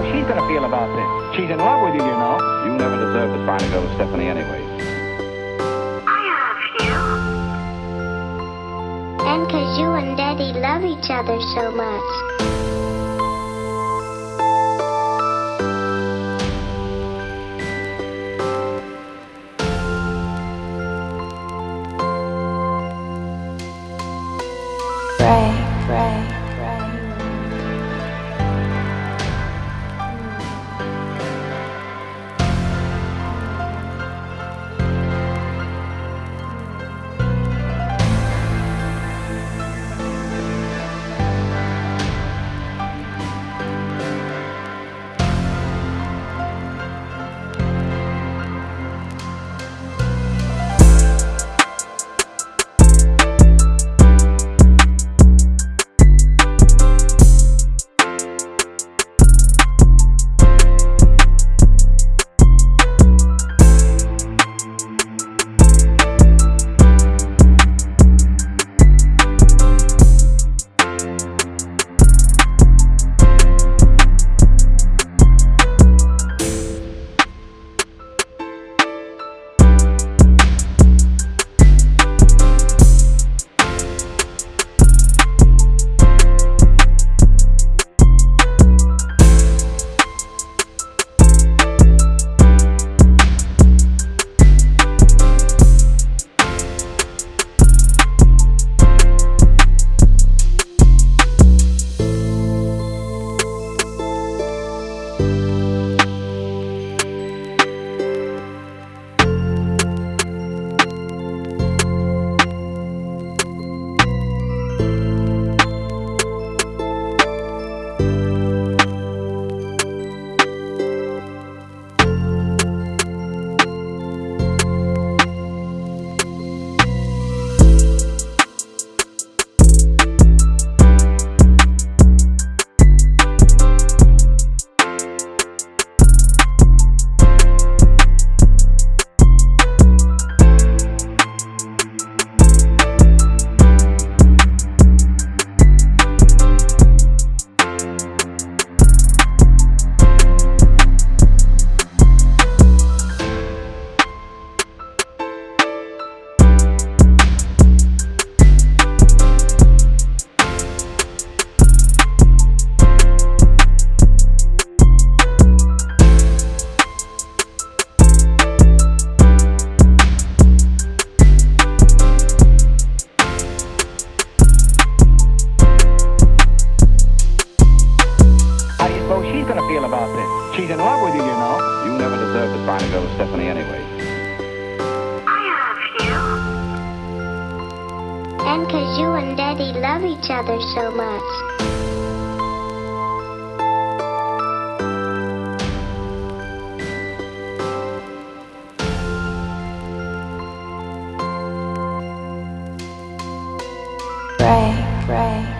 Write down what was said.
suppose she's gonna feel about this? She's in love with you, you know. You never deserved to find a girl with Stephanie anyway. I love you. And cause you and Daddy love each other so much. Pray, pray, She's in love with you, you know. You never deserved to find a girl with Stephanie anyway. I love you. And cause you and Daddy love each other so much. Pray, pray.